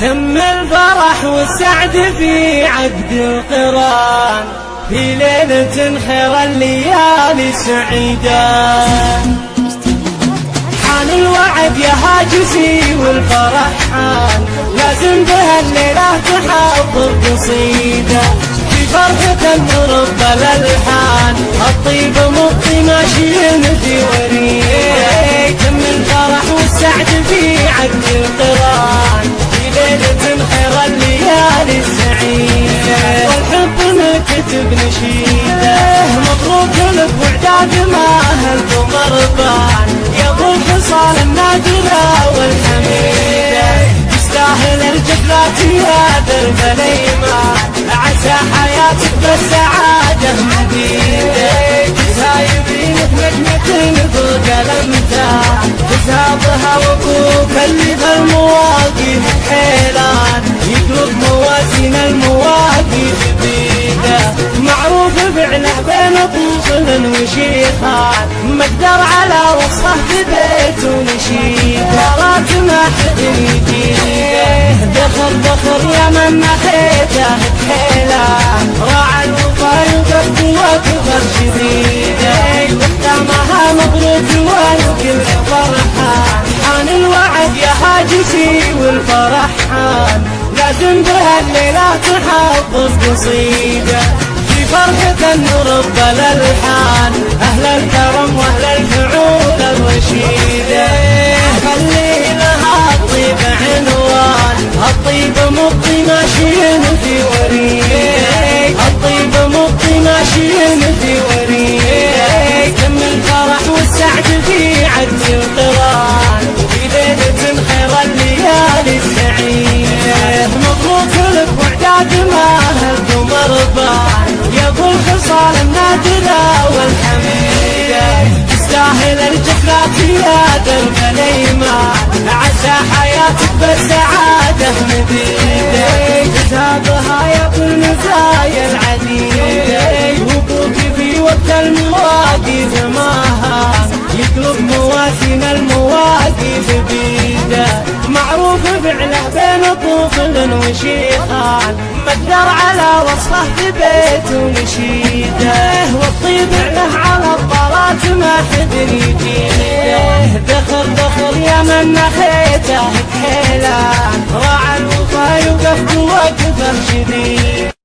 تم الفرح والسعد في عقد القران. في ليلة خير الليالي سعيدة حان الوعد يا هاجسي والفرح حان لازم بها الليلة تحضر قصيدة في فرحة رب الألحان. الطيب مطي ماشي في وريد. تم الفرح والسعد في عقد القران. هلكم مرضان يا ابو الحصان النادرة والحميدة تستاهل الجبلات يا درب الايمان عسى حياتك بالسعادة مديدة. تسايبينك نجمة فوق الامتار تسابها وابوك طفل وشيخان مقدر على وصفه في بيت ونشيد. ورات ما حد يجيده دخل دخل يا من نخيته كحيلان راعى الوفا يقف وكبر شديده. وختامها مبروك والكل فرحان. حان الوعد يا هاجسي والفرح حان لازم بها الليلة تحضر قصيدة في فرحة رب الألحان أهل الكرم وأهل الفعول الرشيدة خلي لها الطيب عنوان الطيب مطي ماشيين في وريد. الطيب مطي ماشيين في وريد. تم الفرح والسعد في عد القران في ليلة خير الليالي السعيدة مبروك لك وعداد ما هلك مرضان. يا ابو الخصال النادرة والحميدة تستاهل الجفلات يا درب الايمان عسى حياتك بالسعادة مديدة كتابها يا ابو المزايا العديدة وابوك في وقت المواقف ماها يقلب موازين المواقف بيده طفل وشيخان مقدر على وصفه في بيت ونشيده والطيب له على الطلات ما حد يجيده. دخل دخل يا من نخيته كحيلان راعى الوفا يوقف وقفه شديد.